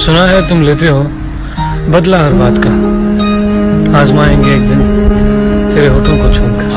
सुना है तुम लेते हो, बदला हर बात का। आजमाएँगे एक दिन, तेरे होठों को छूकर